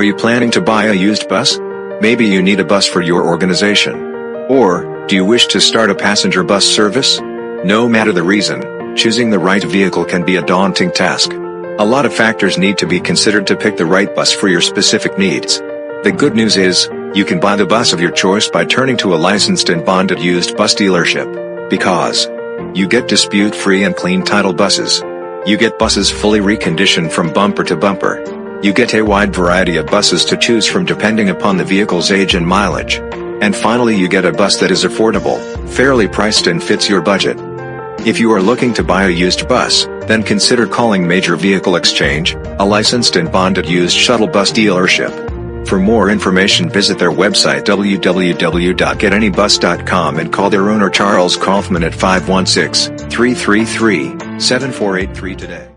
Are you planning to buy a used bus? Maybe you need a bus for your organization. Or, do you wish to start a passenger bus service? No matter the reason, choosing the right vehicle can be a daunting task. A lot of factors need to be considered to pick the right bus for your specific needs. The good news is, you can buy the bus of your choice by turning to a licensed and bonded used bus dealership. Because you get dispute-free and clean title buses. You get buses fully reconditioned from bumper to bumper. You get a wide variety of buses to choose from depending upon the vehicle's age and mileage. And finally you get a bus that is affordable, fairly priced and fits your budget. If you are looking to buy a used bus, then consider calling Major Vehicle Exchange, a licensed and bonded used shuttle bus dealership. For more information visit their website www.getanybus.com and call their owner Charles Kaufman at 516-333-7483 today.